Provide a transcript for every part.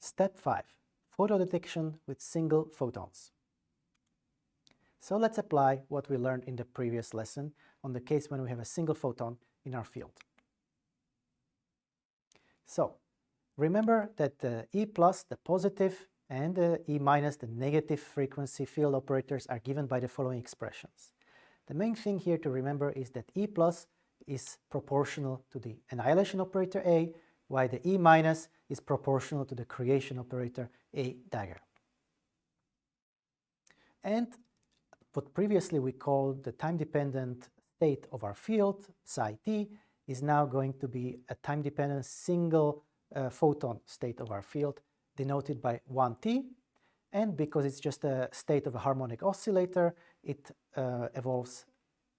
Step 5. Photo detection with single photons. So let's apply what we learned in the previous lesson on the case when we have a single photon in our field. So remember that the E plus, the positive, and the E minus, the negative frequency field operators are given by the following expressions. The main thing here to remember is that E plus is proportional to the annihilation operator A, while the E minus is proportional to the creation operator A dagger. And what previously we called the time-dependent state of our field, psi t, is now going to be a time-dependent single uh, photon state of our field, denoted by 1t. And because it's just a state of a harmonic oscillator, it uh, evolves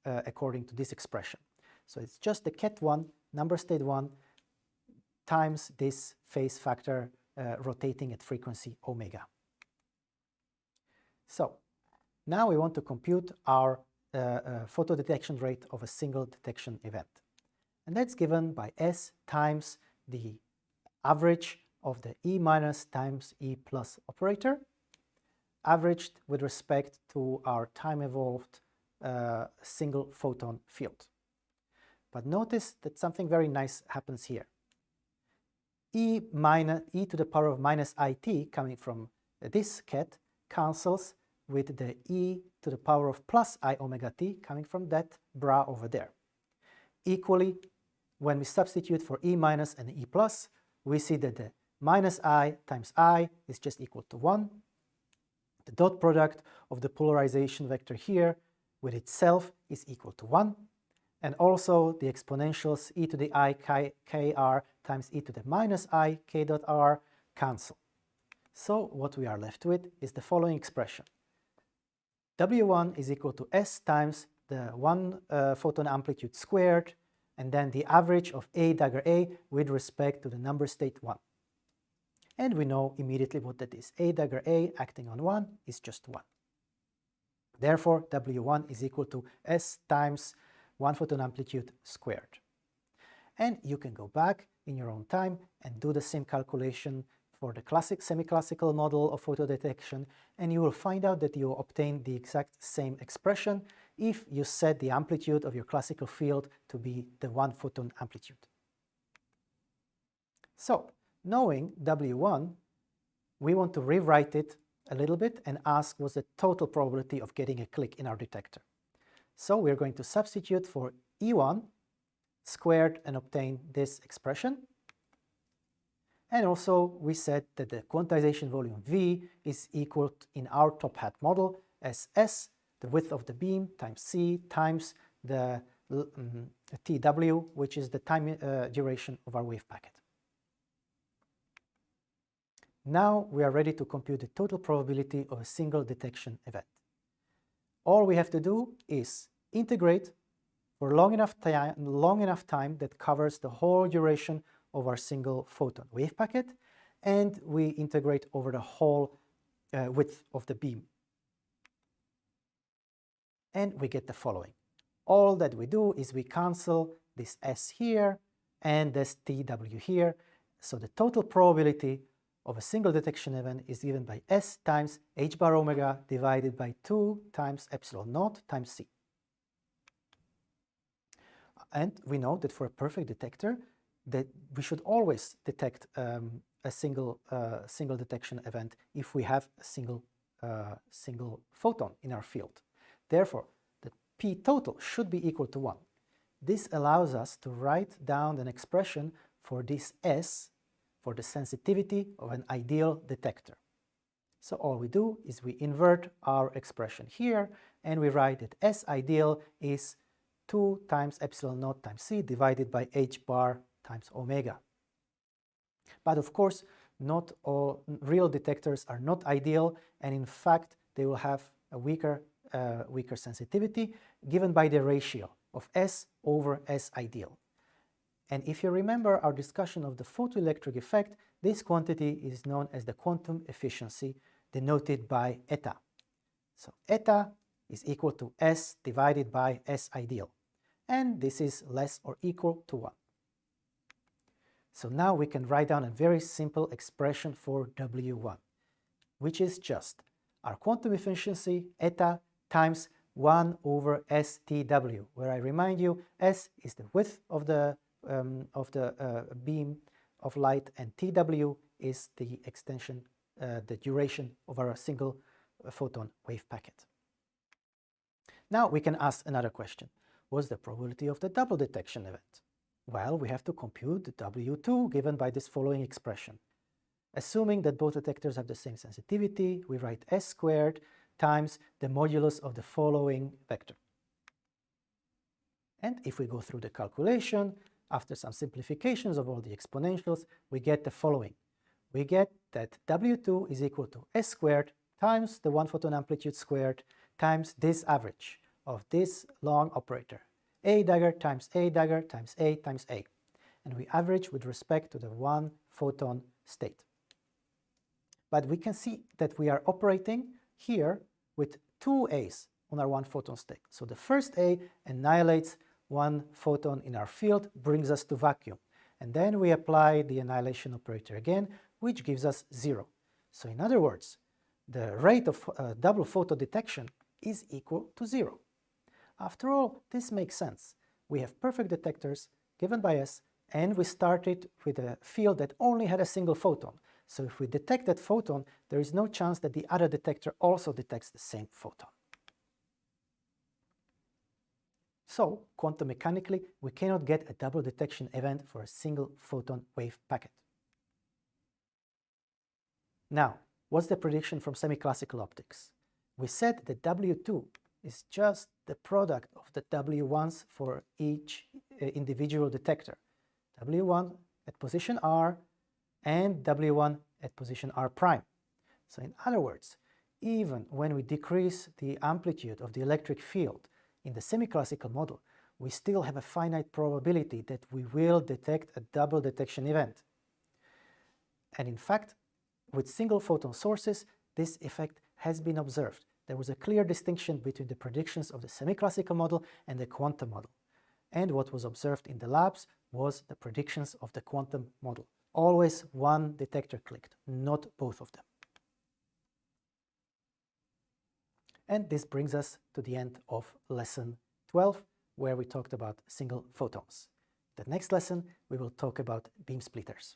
uh, according to this expression. So it's just the ket1, number state 1, times this phase factor uh, rotating at frequency omega. So now we want to compute our uh, uh, photo detection rate of a single detection event. And that's given by S times the average of the E minus times E plus operator, averaged with respect to our time-evolved uh, single photon field. But notice that something very nice happens here. E minus e to the power of minus it coming from this ket cancels with the e to the power of plus i omega t coming from that bra over there. Equally, when we substitute for e minus and e plus, we see that the minus i times i is just equal to 1. The dot product of the polarization vector here with itself is equal to 1 and also the exponentials e to the i k, r times e to the minus i k dot r cancel. So what we are left with is the following expression. W1 is equal to S times the one uh, photon amplitude squared and then the average of A dagger A with respect to the number state 1. And we know immediately what that is. A dagger A acting on 1 is just 1. Therefore, W1 is equal to S times one photon amplitude squared. And you can go back in your own time and do the same calculation for the classic semi-classical model of photo detection and you will find out that you obtain the exact same expression if you set the amplitude of your classical field to be the one photon amplitude. So, knowing W1, we want to rewrite it a little bit and ask what's the total probability of getting a click in our detector. So we're going to substitute for E1 squared and obtain this expression. And also we said that the quantization volume V is equal in our top hat model as S, the width of the beam, times C, times the um, TW, which is the time uh, duration of our wave packet. Now we are ready to compute the total probability of a single detection event all we have to do is integrate for long enough, time, long enough time that covers the whole duration of our single photon wave packet, and we integrate over the whole uh, width of the beam. And we get the following. All that we do is we cancel this S here and this TW here, so the total probability of a single detection event is given by S times h bar omega divided by 2 times epsilon naught times C. And we know that for a perfect detector that we should always detect um, a single, uh, single detection event if we have a single, uh, single photon in our field. Therefore, the P total should be equal to 1. This allows us to write down an expression for this S for the sensitivity of an ideal detector. So all we do is we invert our expression here and we write that S ideal is 2 times epsilon naught times C divided by h bar times omega. But of course, not all real detectors are not ideal and in fact they will have a weaker, uh, weaker sensitivity given by the ratio of S over S ideal. And if you remember our discussion of the photoelectric effect, this quantity is known as the quantum efficiency denoted by eta. So eta is equal to S divided by S ideal. And this is less or equal to 1. So now we can write down a very simple expression for W1, which is just our quantum efficiency eta times 1 over STW, where I remind you S is the width of the, um, of the uh, beam of light and TW is the extension, uh, the duration of our single uh, photon wave packet. Now we can ask another question. What's the probability of the double detection event? Well, we have to compute the W2 given by this following expression. Assuming that both detectors have the same sensitivity, we write S squared times the modulus of the following vector. And if we go through the calculation, after some simplifications of all the exponentials, we get the following. We get that W2 is equal to S squared times the one photon amplitude squared times this average of this long operator, A dagger times A dagger times A times A. And we average with respect to the one photon state. But we can see that we are operating here with two A's on our one photon state. So the first A annihilates one photon in our field, brings us to vacuum. And then we apply the annihilation operator again, which gives us zero. So in other words, the rate of uh, double photon detection is equal to zero. After all, this makes sense. We have perfect detectors given by us, and we started with a field that only had a single photon. So if we detect that photon, there is no chance that the other detector also detects the same photon. So, quantum mechanically, we cannot get a double detection event for a single photon wave packet. Now, what's the prediction from semi-classical optics? We said that W2 is just the product of the W1s for each uh, individual detector. W1 at position R and W1 at position R prime. So in other words, even when we decrease the amplitude of the electric field in the semi-classical model, we still have a finite probability that we will detect a double detection event. And in fact, with single photon sources, this effect has been observed. There was a clear distinction between the predictions of the semi-classical model and the quantum model. And what was observed in the labs was the predictions of the quantum model. Always one detector clicked, not both of them. And this brings us to the end of lesson 12, where we talked about single photons. The next lesson, we will talk about beam splitters.